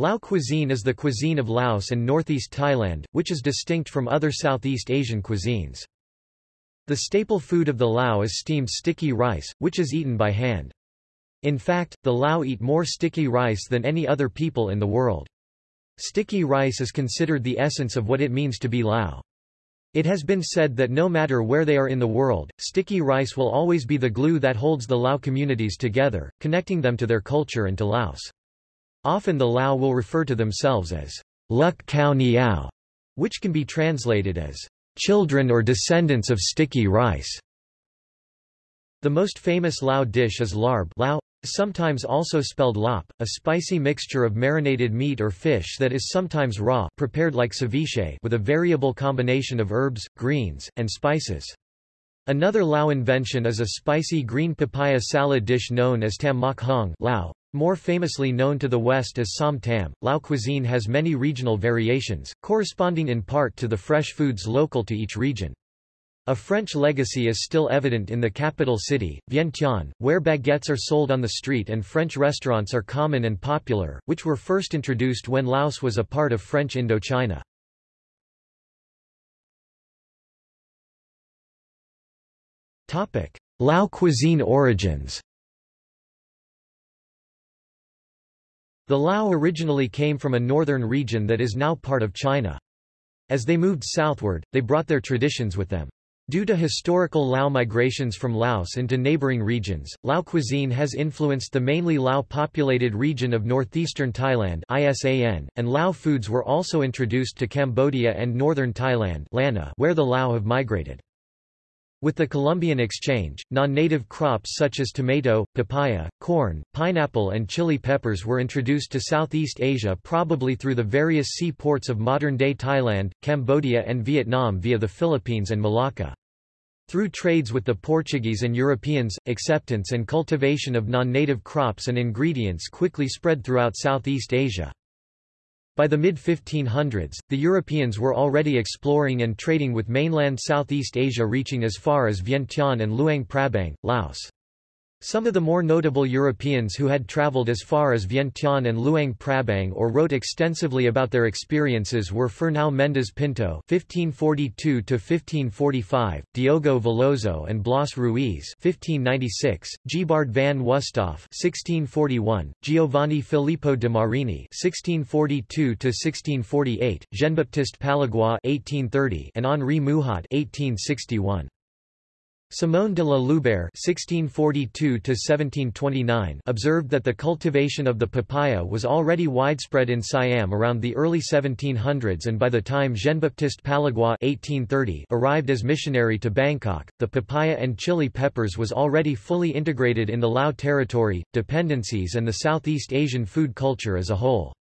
Lao cuisine is the cuisine of Laos and northeast Thailand, which is distinct from other Southeast Asian cuisines. The staple food of the Lao is steamed sticky rice, which is eaten by hand. In fact, the Lao eat more sticky rice than any other people in the world. Sticky rice is considered the essence of what it means to be Lao. It has been said that no matter where they are in the world, sticky rice will always be the glue that holds the Lao communities together, connecting them to their culture and to Laos. Often the Lao will refer to themselves as Luk Khao Niao, which can be translated as children or descendants of sticky rice. The most famous Lao dish is larb Lao, sometimes also spelled lop, a spicy mixture of marinated meat or fish that is sometimes raw prepared like ceviche with a variable combination of herbs, greens, and spices. Another Lao invention is a spicy green papaya salad dish known as tam mak hong Lao, more famously known to the West as Som Tam, Lao cuisine has many regional variations, corresponding in part to the fresh foods local to each region. A French legacy is still evident in the capital city, Vientiane, where baguettes are sold on the street and French restaurants are common and popular, which were first introduced when Laos was a part of French Indochina. Lao cuisine origins The Lao originally came from a northern region that is now part of China. As they moved southward, they brought their traditions with them. Due to historical Lao migrations from Laos into neighboring regions, Lao cuisine has influenced the mainly Lao-populated region of northeastern Thailand and Lao foods were also introduced to Cambodia and northern Thailand where the Lao have migrated. With the Columbian Exchange, non-native crops such as tomato, papaya, corn, pineapple and chili peppers were introduced to Southeast Asia probably through the various sea ports of modern-day Thailand, Cambodia and Vietnam via the Philippines and Malacca. Through trades with the Portuguese and Europeans, acceptance and cultivation of non-native crops and ingredients quickly spread throughout Southeast Asia. By the mid-1500s, the Europeans were already exploring and trading with mainland Southeast Asia reaching as far as Vientiane and Luang Prabang, Laos. Some of the more notable Europeans who had traveled as far as Vientiane and Luang Prabang or wrote extensively about their experiences were Fernão Mendes Pinto (1542–1545), Diogo Veloso and Blas Ruiz (1596), Gebard van Wusthof (1641), Giovanni Filippo de Marini (1642–1648), Jean-Baptiste Pallegoix (1830), and Henri Mouhot (1861). Simon de la Loubère (1642–1729) observed that the cultivation of the papaya was already widespread in Siam around the early 1700s, and by the time Jean-Baptiste Pallegoix (1830) arrived as missionary to Bangkok, the papaya and chili peppers was already fully integrated in the Lao territory, dependencies, and the Southeast Asian food culture as a whole.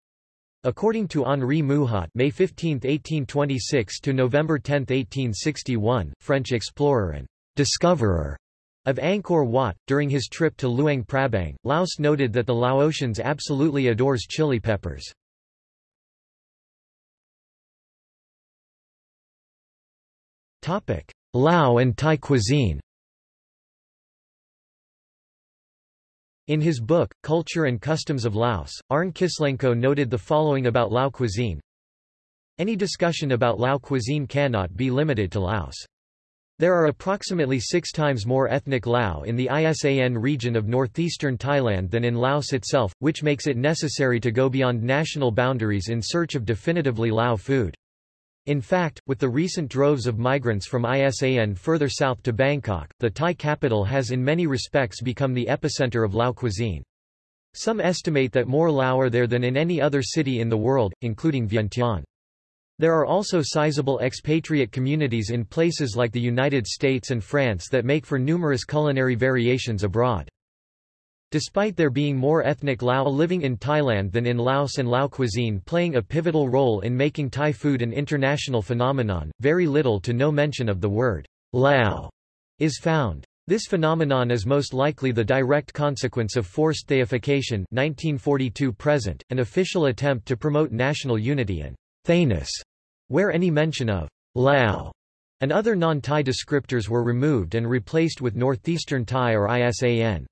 According to Henri Mouhot May 15, 1826 to November 10, 1861, French explorer and discoverer of Angkor Wat, during his trip to Luang Prabang, Laos noted that the Laotians absolutely adores chili peppers. Lao and Thai cuisine In his book, Culture and Customs of Laos, Arne Kislenko noted the following about Lao cuisine. Any discussion about Lao cuisine cannot be limited to Laos. There are approximately six times more ethnic Lao in the ISAN region of northeastern Thailand than in Laos itself, which makes it necessary to go beyond national boundaries in search of definitively Lao food. In fact, with the recent droves of migrants from ISAN further south to Bangkok, the Thai capital has in many respects become the epicenter of Lao cuisine. Some estimate that more Lao are there than in any other city in the world, including Vientiane. There are also sizable expatriate communities in places like the United States and France that make for numerous culinary variations abroad. Despite there being more ethnic Lao living in Thailand than in Laos and Lao cuisine playing a pivotal role in making Thai food an international phenomenon, very little to no mention of the word Lao is found. This phenomenon is most likely the direct consequence of forced Thaification 1942 present, an official attempt to promote national unity and Thainess, where any mention of Lao and other non-Thai descriptors were removed and replaced with Northeastern Thai or ISAN.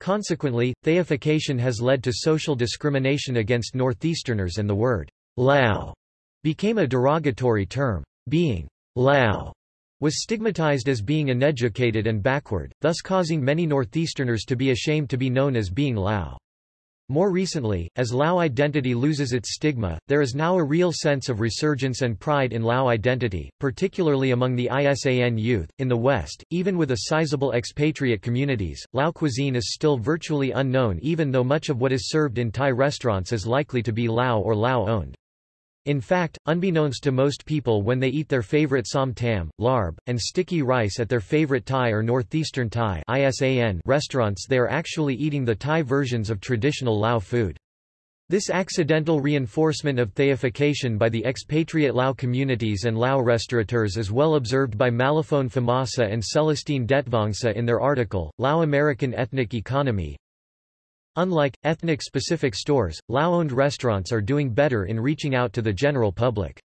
Consequently, Thaification has led to social discrimination against Northeasterners and the word Lao became a derogatory term. Being Lao was stigmatized as being uneducated and backward, thus causing many Northeasterners to be ashamed to be known as being Lao. More recently, as Lao identity loses its stigma, there is now a real sense of resurgence and pride in Lao identity, particularly among the ISAN youth. In the West, even with a sizable expatriate communities, Lao cuisine is still virtually unknown even though much of what is served in Thai restaurants is likely to be Lao or Lao owned. In fact, unbeknownst to most people when they eat their favorite som tam, larb, and sticky rice at their favorite Thai or Northeastern Thai restaurants they are actually eating the Thai versions of traditional Lao food. This accidental reinforcement of Thaification by the expatriate Lao communities and Lao restaurateurs is well observed by Malaphone Phommasa and Celestine Detvongsa in their article, Lao American Ethnic Economy, Unlike, ethnic-specific stores, Lao-owned restaurants are doing better in reaching out to the general public.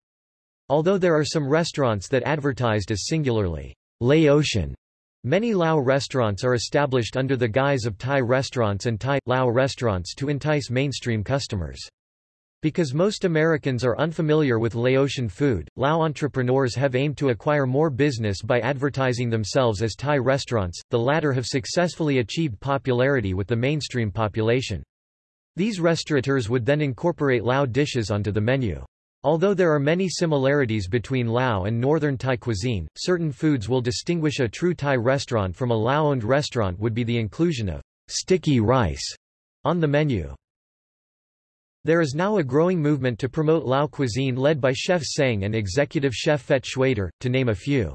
Although there are some restaurants that advertised as singularly, Laotian, many Lao restaurants are established under the guise of Thai restaurants and Thai, Lao restaurants to entice mainstream customers. Because most Americans are unfamiliar with Laotian food, Lao entrepreneurs have aimed to acquire more business by advertising themselves as Thai restaurants, the latter have successfully achieved popularity with the mainstream population. These restaurateurs would then incorporate Lao dishes onto the menu. Although there are many similarities between Lao and northern Thai cuisine, certain foods will distinguish a true Thai restaurant from a Lao-owned restaurant would be the inclusion of sticky rice on the menu. There is now a growing movement to promote Lao cuisine led by Chef Seng and executive chef Phet Schwader, to name a few.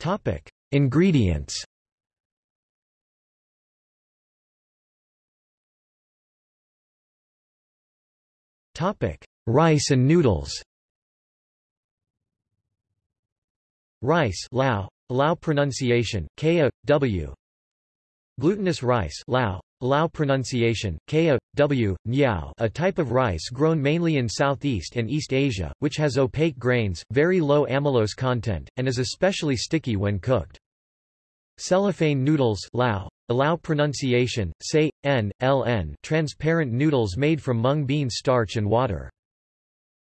Topic: Ingredients. Topic: Rice and noodles. Rice Lao, Lao pronunciation, Kaya, W, Glutinous rice Lao, Lao pronunciation, Kaya, W, Nyao a type of rice grown mainly in Southeast and East Asia, which has opaque grains, very low amylose content, and is especially sticky when cooked. Cellophane noodles Lao, Lao pronunciation, say, n, ln transparent noodles made from mung bean starch and water.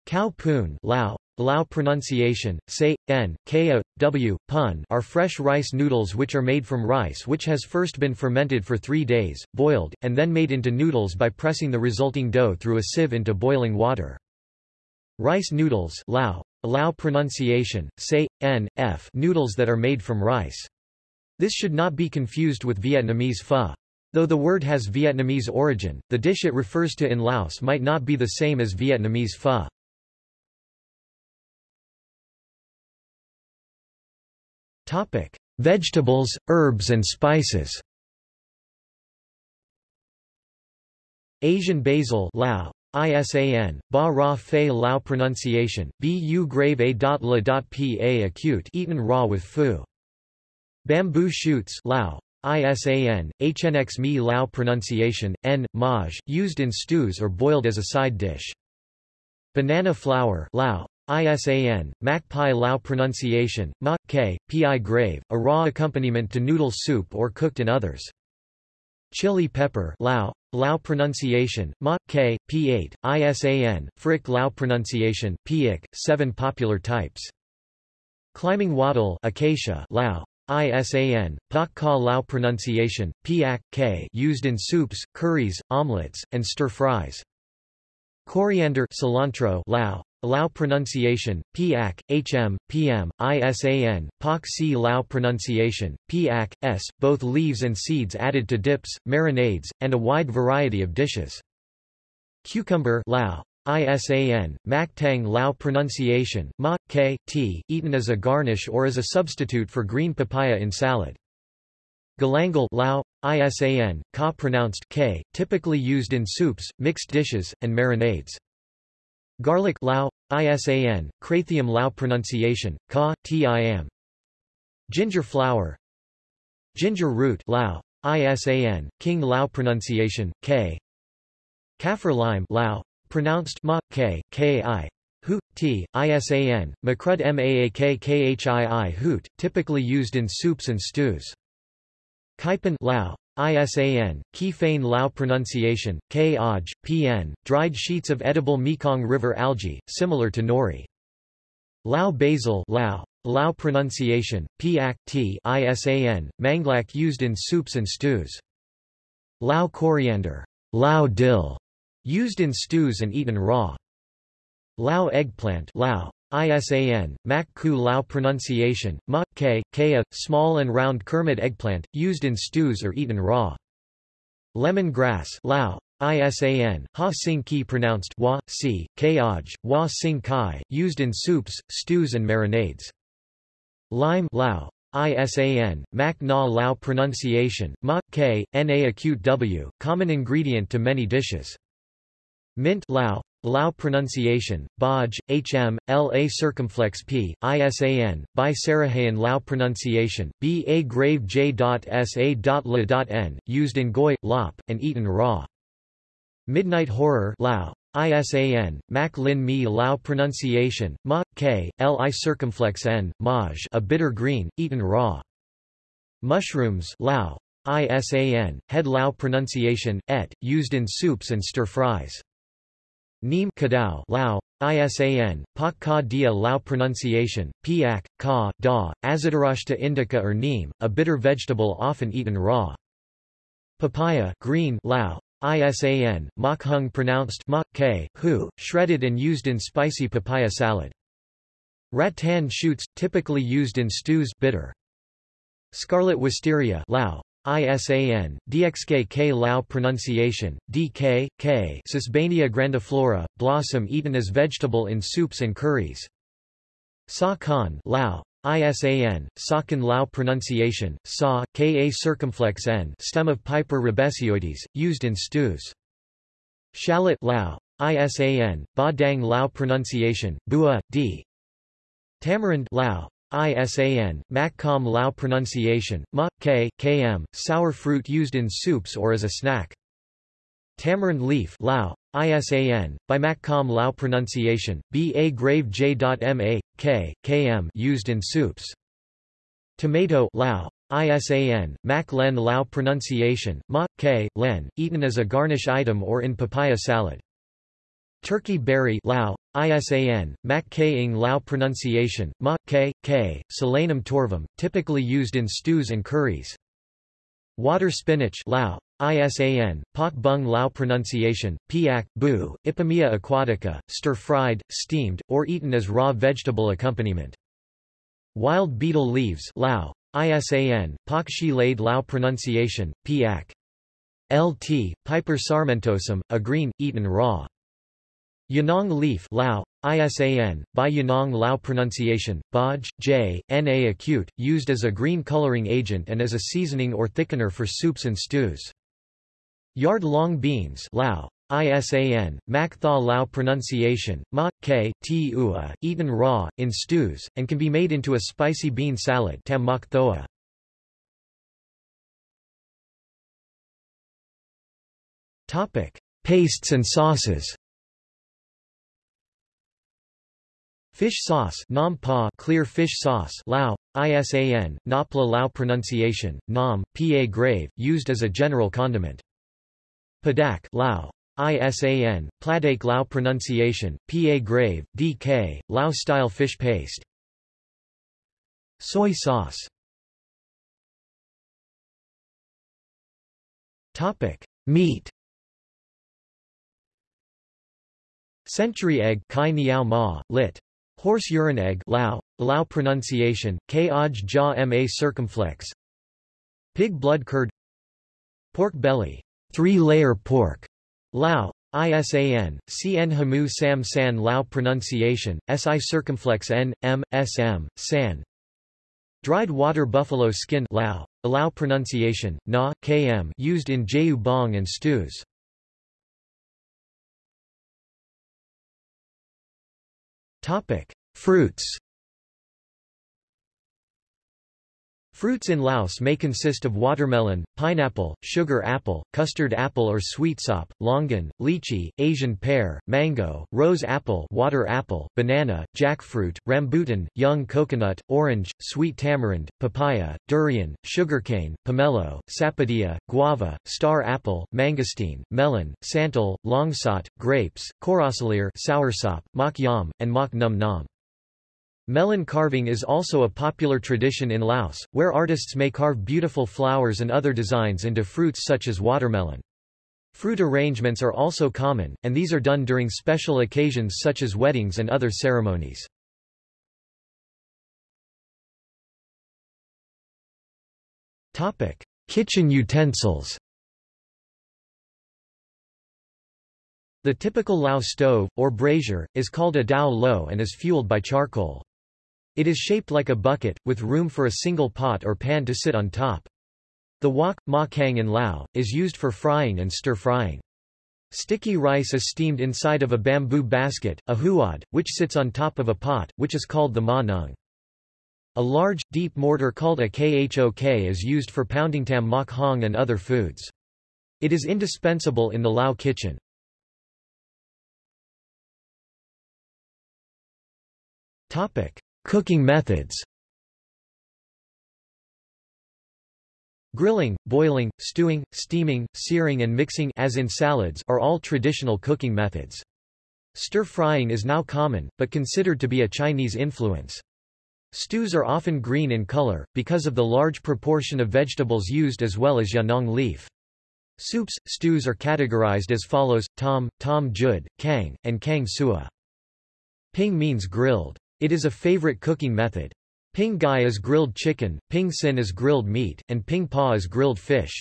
Cow poon Lao, Lao pronunciation, say, n, ko, w, pun are fresh rice noodles which are made from rice which has first been fermented for three days, boiled, and then made into noodles by pressing the resulting dough through a sieve into boiling water. Rice noodles Lao, Lao pronunciation, say, n, f noodles that are made from rice. This should not be confused with Vietnamese pho. Though the word has Vietnamese origin, the dish it refers to in Laos might not be the same as Vietnamese pho. Topic: Vegetables, herbs and spices. Asian basil Lao, ISAN, Ba Ra Fei Lao pronunciation, Bu grave a dot la dot pa acute eaten raw with fu. Bamboo shoots Lao, ISAN, HNX Mi Lao pronunciation, N, Maj, used in stews or boiled as a side dish. Banana flour Lao, ISAN, Mac Pai Lao pronunciation, Ma, K, Pi grave, a raw accompaniment to noodle soup or cooked in others. Chili pepper Lao, Lao pronunciation, Ma, K, P8, ISAN, Frick Lao pronunciation, Piik, 7 popular types. Climbing wattle Acacia Lao, ISAN, Pak Ka Lao pronunciation, Piak, K used in soups, curries, omelets, and stir-fries. Coriander cilantro Lao, Lao pronunciation, Piak, Hm, Pm, Isan, Pak Si Lao pronunciation, Piak, S, both leaves and seeds added to dips, marinades, and a wide variety of dishes. Cucumber Lao, ISAN, Mak Tang Lao pronunciation, Ma, K, T, eaten as a garnish or as a substitute for green papaya in salad. Galangal Lao, ISAN, Ka pronounced K, typically used in soups, mixed dishes, and marinades. Garlic Lao, ISAN, Krathium Lao pronunciation, Ka, Tim. Ginger flower Ginger root Lao, ISAN, King Lao pronunciation, K. Kaffir lime Lao, pronounced Ma, K, Ki. hoot, t, isan, macrud maak khii hoot, typically used in soups and stews. Kaipan Lao, ISAN, Kifane Lao pronunciation, K Aj, PN, dried sheets of edible Mekong River algae, similar to nori. Lao basil Lao, Lao pronunciation, Piak t ISAN, manglak used in soups and stews. Lao coriander, Lao dill, used in stews and eaten raw. Lao eggplant Lao, ISAN, Mak Ku Lao pronunciation, Ma, K, small and round Kermit eggplant, used in stews or eaten raw. Lemon grass Lao, ISAN, Ha Sing Ki pronounced Wa, Si, Kaj, Wa Sing Kai, used in soups, stews and marinades. Lime Lao, ISAN, Mac Na Lao pronunciation, Ma, K, Na acute W, common ingredient to many dishes. Mint Lao, Lao pronunciation, Baj, Hm, La circumflex p, Isan, by Sarahayan Lao pronunciation, Ba grave j.sa.la.n, used in goi, lop, and eaten raw. Midnight Horror Lao, ISAN, Mac Lin Mi Lao pronunciation, Ma, K, Li circumflex n, Maj a bitter green, eaten raw. Mushrooms Lao, ISAN, Head Lao pronunciation, et, used in soups and stir-fries. Neem Kadao Lao, ISAN, Pak Ka Dia Lao pronunciation, Piak, Ka, Da, Azadirachta indica or neem, a bitter vegetable often eaten raw. Papaya green Lao, ISAN, Mak Hung pronounced Mak K, Hu, shredded and used in spicy papaya salad. Rattan shoots, typically used in stews bitter. Scarlet wisteria Lao, ISAN, DXK Lao pronunciation, DK, K Sesbania grandiflora, blossom eaten as vegetable in soups and curries. Sa Khan Lao, ISAN, Sakan Lao pronunciation, Sa, Ka circumflex n stem of Piper ribesioides, used in stews. Shallot Lao, ISAN, Ba Dang Lao pronunciation, Bua, D. Tamarind Lao, ISAN, Makkom Lao pronunciation, Ma, K, Km, sour fruit used in soups or as a snack. Tamarind leaf Lao, ISAN, by Makkom Lao pronunciation, Ba grave j.ma, K, Km used in soups. Tomato Lao, ISAN, Mak Len Lao pronunciation, Ma, K, Len, eaten as a garnish item or in papaya salad. Turkey berry Lao, ISAN, Mak Ing Lao pronunciation, Ma, K, K, Solanum torvum, typically used in stews and curries. Water spinach Lao, ISAN, Pak Bung Lao pronunciation, Piak, Bu, Ipomoea aquatica, stir-fried, steamed, or eaten as raw vegetable accompaniment. Wild betel leaves Lao, ISAN, Pak Shi Laid Lao pronunciation, Piak. LT, Piper sarmentosum, a green, eaten raw. Yanong leaf Lao, ISAN, by Yanong Lao pronunciation, Baj, J, Na acute, used as a green coloring agent and as a seasoning or thickener for soups and stews. Yard long beans Lao, ISAN, Mak Tha Lao pronunciation, Ma, K, T Ua, eaten raw, in stews, and can be made into a spicy bean salad tam mak thoa. Pastes and sauces Fish sauce nam pa clear fish sauce Lao, ISAN, Napla Lao pronunciation, Nam, Pa grave, used as a general condiment. Padak Lao, ISAN, Pladak Lao pronunciation, Pa grave, DK, Lao-style fish paste. Soy sauce Topic: Meat. Century egg kai niao ma, lit. Horse urine egg Lao, Lao pronunciation, K ja ma circumflex. Pig blood curd. Pork belly, three-layer pork, Lao, ISAN, CN Hamu Sam San Lao pronunciation, SI circumflex N, M, SM, San. Dried water buffalo skin Lao, Lao pronunciation, Na, KM used in Jeyu bong and stews. Topic: Fruits. Fruits in Laos may consist of watermelon, pineapple, sugar apple, custard apple or sweetsop, longan, lychee, Asian pear, mango, rose apple, water apple, banana, jackfruit, rambutan, young coconut, orange, sweet tamarind, papaya, durian, sugarcane, pomelo, sapodilla, guava, star apple, mangosteen, melon, santol, longsot, grapes, corosolier, soursop, mak yam, and mak num nam. Melon carving is also a popular tradition in Laos, where artists may carve beautiful flowers and other designs into fruits such as watermelon. Fruit arrangements are also common, and these are done during special occasions such as weddings and other ceremonies. Kitchen utensils The typical Lao stove, or brazier, is called a dao lo and is fueled by charcoal. It is shaped like a bucket, with room for a single pot or pan to sit on top. The wok, ma kang in Lao, is used for frying and stir-frying. Sticky rice is steamed inside of a bamboo basket, a huad, which sits on top of a pot, which is called the ma nung. A large, deep mortar called a khok is used for pounding tam mok hong and other foods. It is indispensable in the Lao kitchen. Topic. Cooking methods Grilling, boiling, stewing, steaming, searing and mixing as in salads are all traditional cooking methods. Stir-frying is now common, but considered to be a Chinese influence. Stews are often green in color, because of the large proportion of vegetables used as well as yanong leaf. Soups, stews are categorized as follows, tom, tom jud, kang, and kang sua. Ping means grilled. It is a favorite cooking method. Ping gai is grilled chicken, ping sin is grilled meat, and ping pa is grilled fish.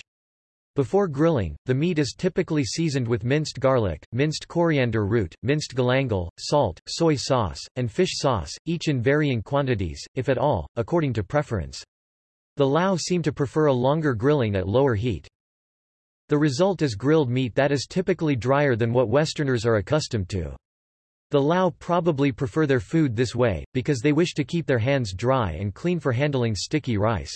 Before grilling, the meat is typically seasoned with minced garlic, minced coriander root, minced galangal, salt, soy sauce, and fish sauce, each in varying quantities, if at all, according to preference. The Lao seem to prefer a longer grilling at lower heat. The result is grilled meat that is typically drier than what Westerners are accustomed to. The Lao probably prefer their food this way, because they wish to keep their hands dry and clean for handling sticky rice.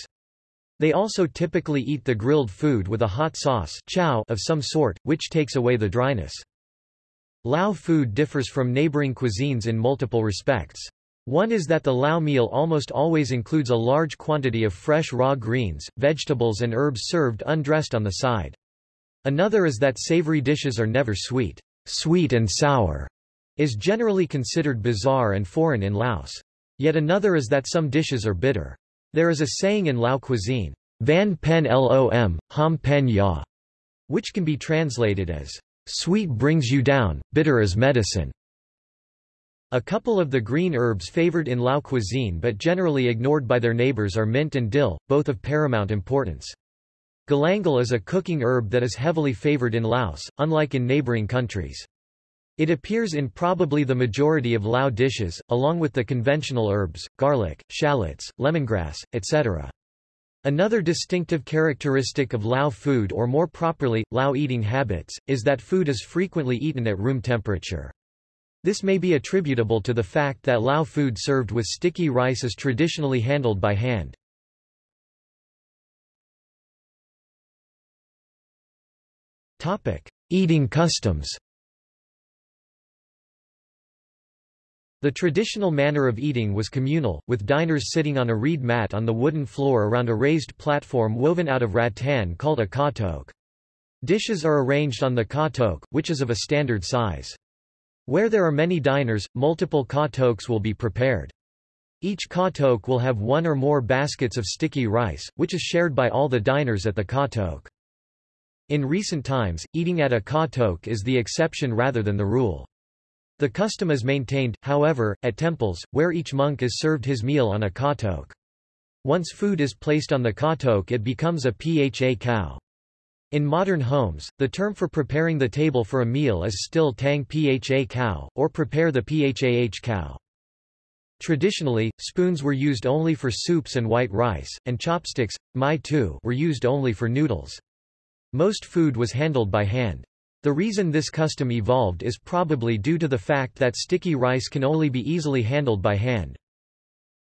They also typically eat the grilled food with a hot sauce chow of some sort, which takes away the dryness. Lao food differs from neighboring cuisines in multiple respects. One is that the Lao meal almost always includes a large quantity of fresh raw greens, vegetables and herbs served undressed on the side. Another is that savory dishes are never sweet, sweet and sour, is generally considered bizarre and foreign in Laos. Yet another is that some dishes are bitter. There is a saying in Lao cuisine, Van pen lom, ham pen ya, which can be translated as, sweet brings you down, bitter is medicine. A couple of the green herbs favored in Lao cuisine but generally ignored by their neighbors are mint and dill, both of paramount importance. Galangal is a cooking herb that is heavily favored in Laos, unlike in neighboring countries. It appears in probably the majority of Lao dishes, along with the conventional herbs, garlic, shallots, lemongrass, etc. Another distinctive characteristic of Lao food or more properly, Lao eating habits, is that food is frequently eaten at room temperature. This may be attributable to the fact that Lao food served with sticky rice is traditionally handled by hand. Eating customs The traditional manner of eating was communal, with diners sitting on a reed mat on the wooden floor around a raised platform woven out of rattan called a ka tok. Dishes are arranged on the ka tok, which is of a standard size. Where there are many diners, multiple ka toks will be prepared. Each ka tok will have one or more baskets of sticky rice, which is shared by all the diners at the ka tok. In recent times, eating at a ka tok is the exception rather than the rule. The custom is maintained, however, at temples, where each monk is served his meal on a katok. Once food is placed on the katok it becomes a pha cow. In modern homes, the term for preparing the table for a meal is still tang pha cow, or prepare the phah cow. Traditionally, spoons were used only for soups and white rice, and chopsticks, mai tu, were used only for noodles. Most food was handled by hand. The reason this custom evolved is probably due to the fact that sticky rice can only be easily handled by hand.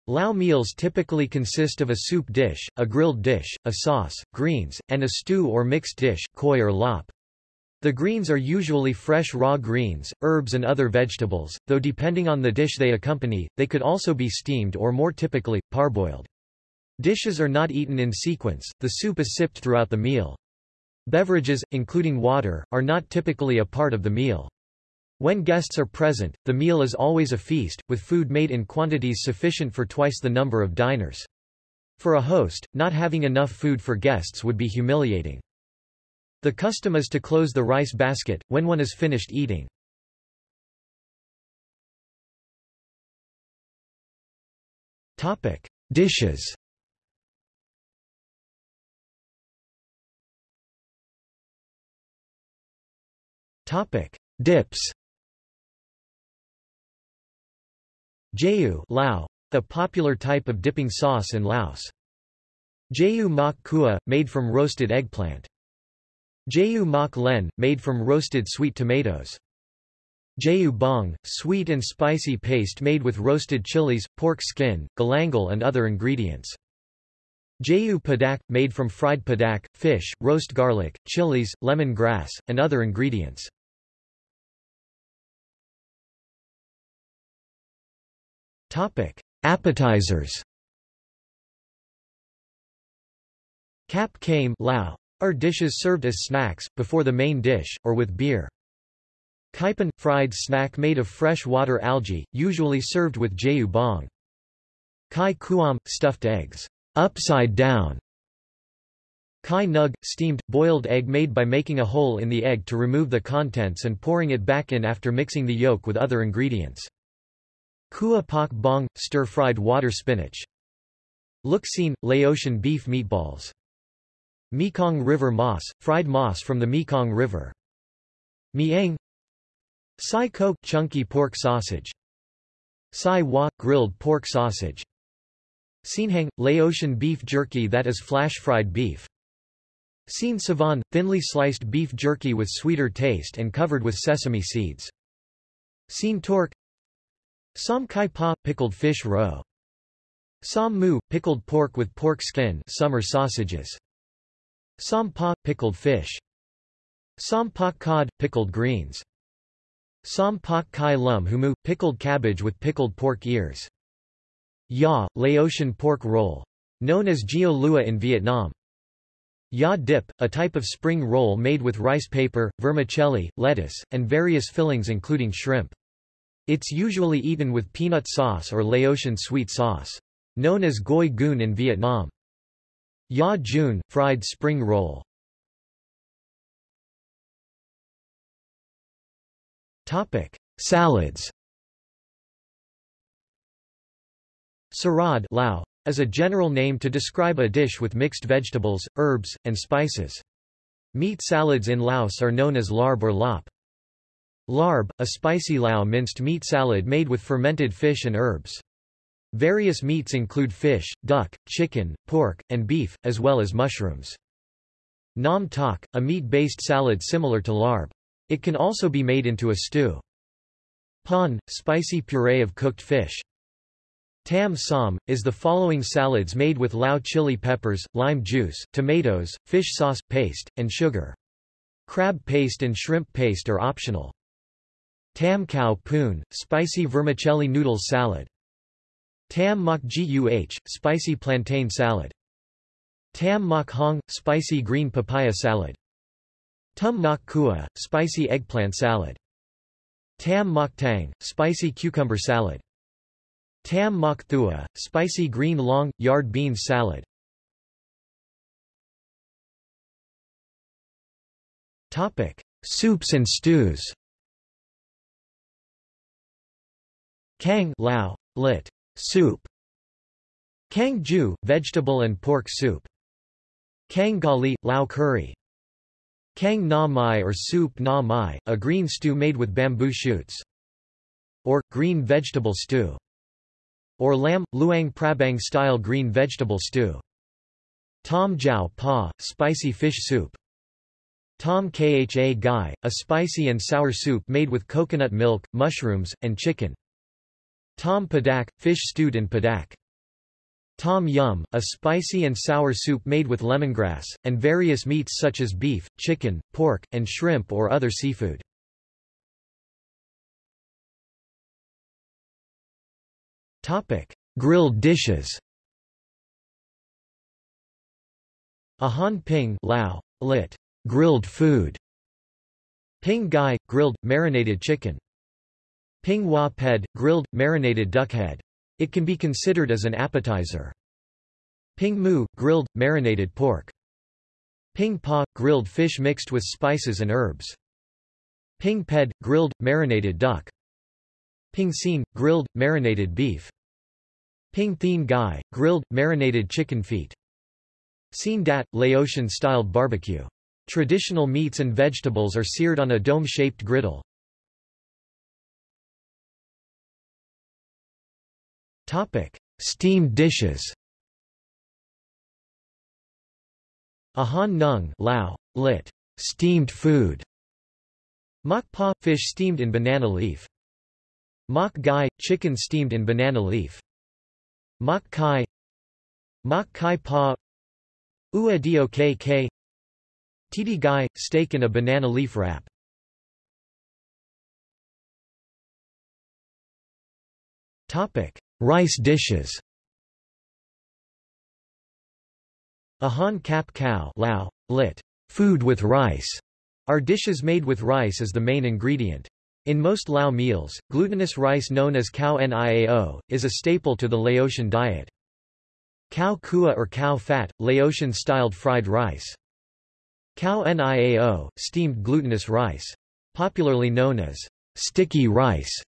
Lao meals typically consist of a soup dish, a grilled dish, a sauce, greens, and a stew or mixed dish koi or lop. The greens are usually fresh raw greens, herbs and other vegetables, though depending on the dish they accompany, they could also be steamed or more typically, parboiled. Dishes are not eaten in sequence, the soup is sipped throughout the meal. Beverages, including water, are not typically a part of the meal. When guests are present, the meal is always a feast, with food made in quantities sufficient for twice the number of diners. For a host, not having enough food for guests would be humiliating. The custom is to close the rice basket, when one is finished eating. Dishes Dips Jayu Lao, a popular type of dipping sauce in Laos. Jayu mak kua, made from roasted eggplant. Jayu mak len, made from roasted sweet tomatoes. Jayu bong, sweet and spicy paste made with roasted chilies, pork skin, galangal and other ingredients. Jayu padak, made from fried padak, fish, roast garlic, chilies, lemon grass, and other ingredients. Appetizers Kap kame Lao are dishes served as snacks, before the main dish, or with beer. Kaipan – fried snack made of fresh water algae, usually served with jayu bong. Kai kuam – stuffed eggs, upside down. Kai nug – steamed, boiled egg made by making a hole in the egg to remove the contents and pouring it back in after mixing the yolk with other ingredients. Kua pak bong – stir-fried water spinach. Luksin – Laotian beef meatballs. Mekong River moss, fried moss from the Mekong River. Miang Sai kok chunky pork sausage. Sai wa grilled pork sausage. Sinhang Laotian beef jerky that is flash-fried beef. Sin savan thinly sliced beef jerky with sweeter taste and covered with sesame seeds. Sin tork Som kai pa pickled fish roe. Sam mu pickled pork with pork skin summer sausages. Som pa – pickled fish. Sam pak cod – pickled greens. Sam pak kai lum humu – pickled cabbage with pickled pork ears. Ya – Laotian pork roll. Known as Gio Lua in Vietnam. Ya dip, a type of spring roll made with rice paper, vermicelli, lettuce, and various fillings including shrimp. It's usually eaten with peanut sauce or Laotian sweet sauce. Known as goi goon in Vietnam. Ya Jun, fried spring roll. Topic: Salads. Sarad Lao, is a general name to describe a dish with mixed vegetables, herbs, and spices. Meat salads in Laos are known as larb or lop. Larb, a spicy Lao minced meat salad made with fermented fish and herbs. Various meats include fish, duck, chicken, pork, and beef, as well as mushrooms. Nam tok, a meat-based salad similar to larb. It can also be made into a stew. Pan, spicy puree of cooked fish. Tam som, is the following salads made with Lao chili peppers, lime juice, tomatoes, fish sauce, paste, and sugar. Crab paste and shrimp paste are optional. Tam khao poon, spicy vermicelli noodles salad. Tam mak guh, spicy plantain salad. Tam mak hong, spicy green papaya salad. Tum nak kua, spicy eggplant salad. Tam mak tang, spicy cucumber salad. Tam mak thua, spicy green long, yard beans salad. Topic: Soups and stews. Kang Lao, lit. Soup Kang Ju, vegetable and pork soup. Kang Gali, Lao curry. Kang Na Mai or soup Na Mai, a green stew made with bamboo shoots. Or, green vegetable stew. Or lamb, Luang Prabang style green vegetable stew. Tom Jiao Pa, spicy fish soup. Tom Kha Gai, a spicy and sour soup made with coconut milk, mushrooms, and chicken. Tom padak, fish stewed in padak. Tom yum, a spicy and sour soup made with lemongrass, and various meats such as beef, chicken, pork, and shrimp or other seafood. Topic. Grilled dishes Ahan ping Lao, lit. Grilled food. Ping gai, grilled, marinated chicken. Ping hua ped, grilled, marinated duck head. It can be considered as an appetizer. Ping mu, grilled, marinated pork. Ping pa, grilled fish mixed with spices and herbs. Ping ped, grilled, marinated duck. Ping xin, grilled, marinated beef. Ping thien gai, grilled, marinated chicken feet. Xin dat, Laotian-styled barbecue. Traditional meats and vegetables are seared on a dome-shaped griddle. Steamed dishes Ahan nung Lao, lit. Steamed food. Mak pa fish steamed in banana leaf. Mak gai chicken steamed in banana leaf. Mak kai Mak kai pa Ua dio kk Titi gai steak in a banana leaf wrap. Topic: Rice dishes. Ahan kap cow Lao, lit. Food with rice, are dishes made with rice as the main ingredient. In most Lao meals, glutinous rice known as cow niao, is a staple to the Laotian diet. Cow kua or cow fat, Laotian-styled fried rice. Cow niao, steamed glutinous rice. Popularly known as sticky rice.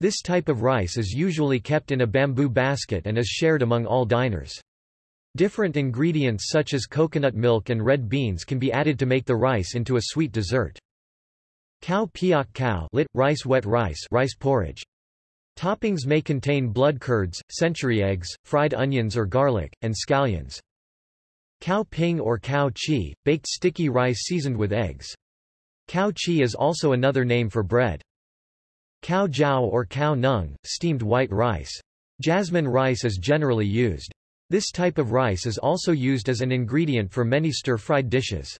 This type of rice is usually kept in a bamboo basket and is shared among all diners. Different ingredients such as coconut milk and red beans can be added to make the rice into a sweet dessert. Cow piak cow lit, rice wet rice rice porridge. Toppings may contain blood curds, century eggs, fried onions or garlic, and scallions. Cow ping or cow chi, baked sticky rice seasoned with eggs. Cow chi is also another name for bread. Cow jiao or cow nung, steamed white rice. Jasmine rice is generally used. This type of rice is also used as an ingredient for many stir-fried dishes.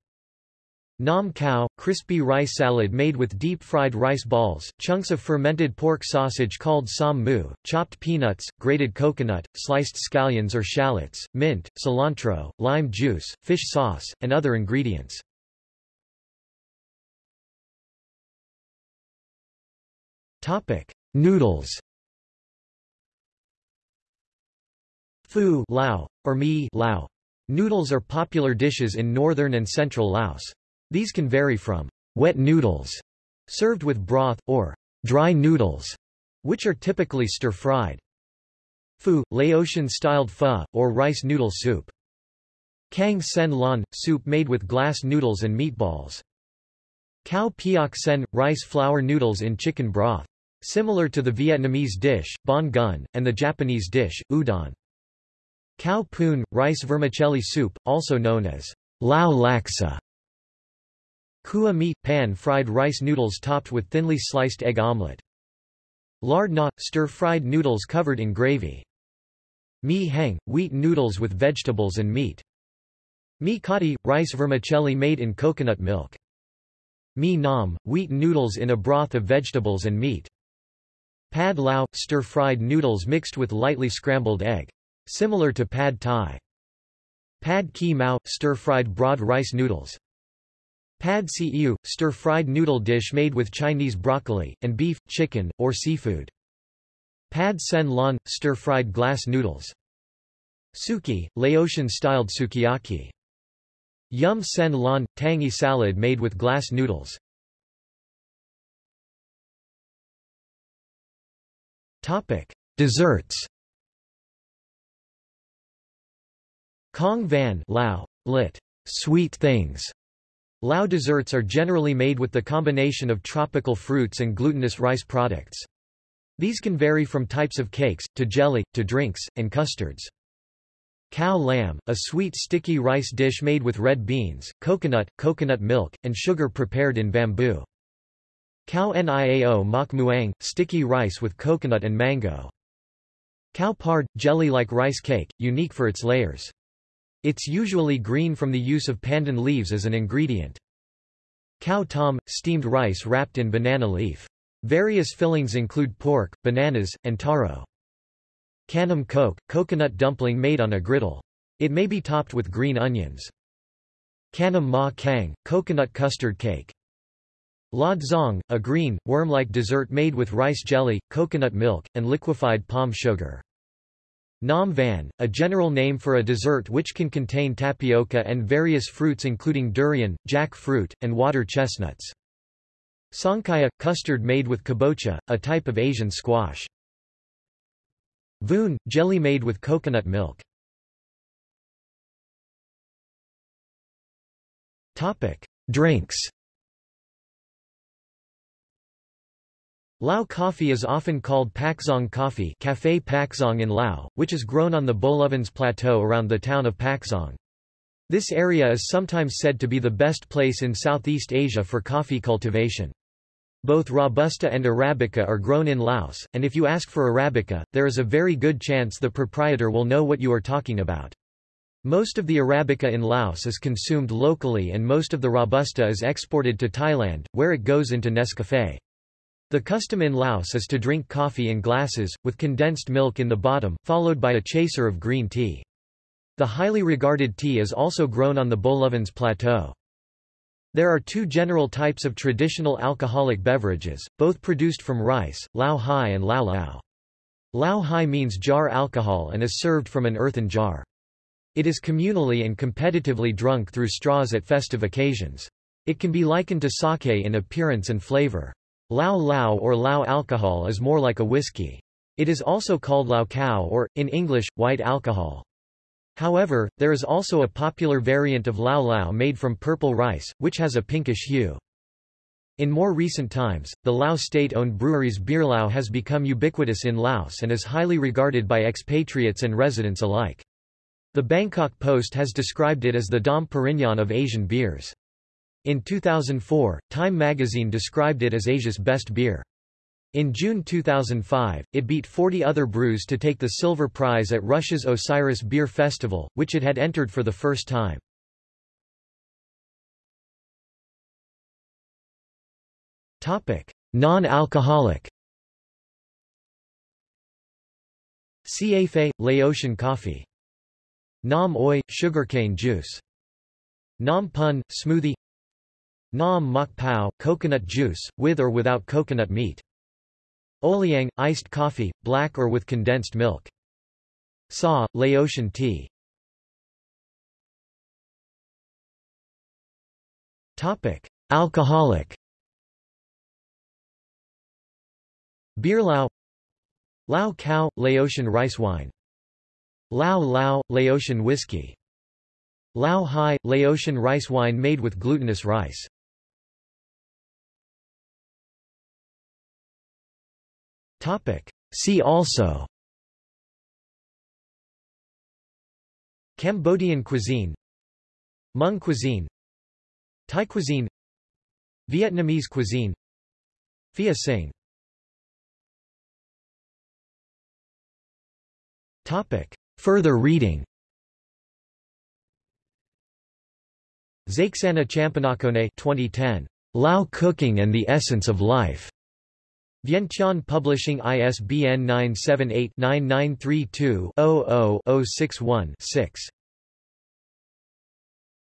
Nam cow, crispy rice salad made with deep-fried rice balls, chunks of fermented pork sausage called sam mu, chopped peanuts, grated coconut, sliced scallions or shallots, mint, cilantro, lime juice, fish sauce, and other ingredients. Topic: Noodles. Phu Lao, or mi Lao. Noodles are popular dishes in northern and central Laos. These can vary from wet noodles, served with broth, or dry noodles, which are typically stir-fried. Phu, Laotian-styled pho, or rice noodle soup. Kang sen lon, soup made with glass noodles and meatballs. Cow piak sen, rice flour noodles in chicken broth. Similar to the Vietnamese dish, banh gun, and the Japanese dish, udon. Cow poon, rice vermicelli soup, also known as lao laksa. Kua meat, pan-fried rice noodles topped with thinly sliced egg omelette. Lard na, stir-fried noodles covered in gravy. Mi heng, wheat noodles with vegetables and meat. Mi kati, rice vermicelli made in coconut milk. Mi nam, wheat noodles in a broth of vegetables and meat. Pad lao, stir-fried noodles mixed with lightly scrambled egg. Similar to pad thai. Pad ki mao, stir-fried broad rice noodles. Pad see stir-fried noodle dish made with Chinese broccoli, and beef, chicken, or seafood. Pad sen lon, stir-fried glass noodles. Suki, Laotian-styled sukiyaki. Yum sen lon, tangy salad made with glass noodles. Topic: Desserts. Kong van Lao, lit. Sweet things. Lao desserts are generally made with the combination of tropical fruits and glutinous rice products. These can vary from types of cakes, to jelly, to drinks, and custards. Cow lamb, a sweet sticky rice dish made with red beans, coconut, coconut milk, and sugar prepared in bamboo. Cow niao mak muang, sticky rice with coconut and mango. Cow pard, jelly-like rice cake, unique for its layers. It's usually green from the use of pandan leaves as an ingredient. Cow tom, steamed rice wrapped in banana leaf. Various fillings include pork, bananas, and taro. Kanam coke, coconut dumpling made on a griddle. It may be topped with green onions. Kanam ma kang, coconut custard cake. La Zong, a green, worm-like dessert made with rice jelly, coconut milk, and liquefied palm sugar. Nam van, a general name for a dessert which can contain tapioca and various fruits including durian, jackfruit, and water chestnuts. Songkaya, custard made with kabocha, a type of Asian squash. Voon, jelly made with coconut milk. Topic: Drinks Lao coffee is often called Pakxong coffee Café Pakxong in Lao, which is grown on the Bolovens Plateau around the town of Pakxong. This area is sometimes said to be the best place in Southeast Asia for coffee cultivation. Both Robusta and Arabica are grown in Laos, and if you ask for Arabica, there is a very good chance the proprietor will know what you are talking about. Most of the Arabica in Laos is consumed locally and most of the Robusta is exported to Thailand, where it goes into Nescafé. The custom in Laos is to drink coffee in glasses, with condensed milk in the bottom, followed by a chaser of green tea. The highly regarded tea is also grown on the Bolovens Plateau. There are two general types of traditional alcoholic beverages, both produced from rice, lao hai and lao lao. Lao hai means jar alcohol and is served from an earthen jar. It is communally and competitively drunk through straws at festive occasions. It can be likened to sake in appearance and flavor. Lao Lao or Lao alcohol is more like a whiskey. It is also called Lao Khao or, in English, white alcohol. However, there is also a popular variant of Lao Lao made from purple rice, which has a pinkish hue. In more recent times, the Lao state-owned brewery's Beer Lao has become ubiquitous in Laos and is highly regarded by expatriates and residents alike. The Bangkok Post has described it as the Dom Perignon of Asian beers. In 2004, Time magazine described it as Asia's best beer. In June 2005, it beat 40 other brews to take the silver prize at Russia's Osiris Beer Festival, which it had entered for the first time. Non-alcoholic Siafe, Laotian coffee Nam oi, sugarcane juice. Nam pun, smoothie Nam mok pao, coconut juice, with or without coconut meat. Oliang, iced coffee, black or with condensed milk. Sa, Laotian tea. Topic: Alcoholic. Beer Lao Lao Khao, Laotian rice wine Lao Lao, Laotian whiskey. Lao Hai, Laotian rice wine made with glutinous rice. See also. Cambodian cuisine. Hmong cuisine. Thai cuisine. Vietnamese cuisine. Phia Sing Topic. Further reading. Zaksana Champanakone 2010. Lao Cooking and the Essence of Life. Vientiane Publishing ISBN 978-9932-00-061-6.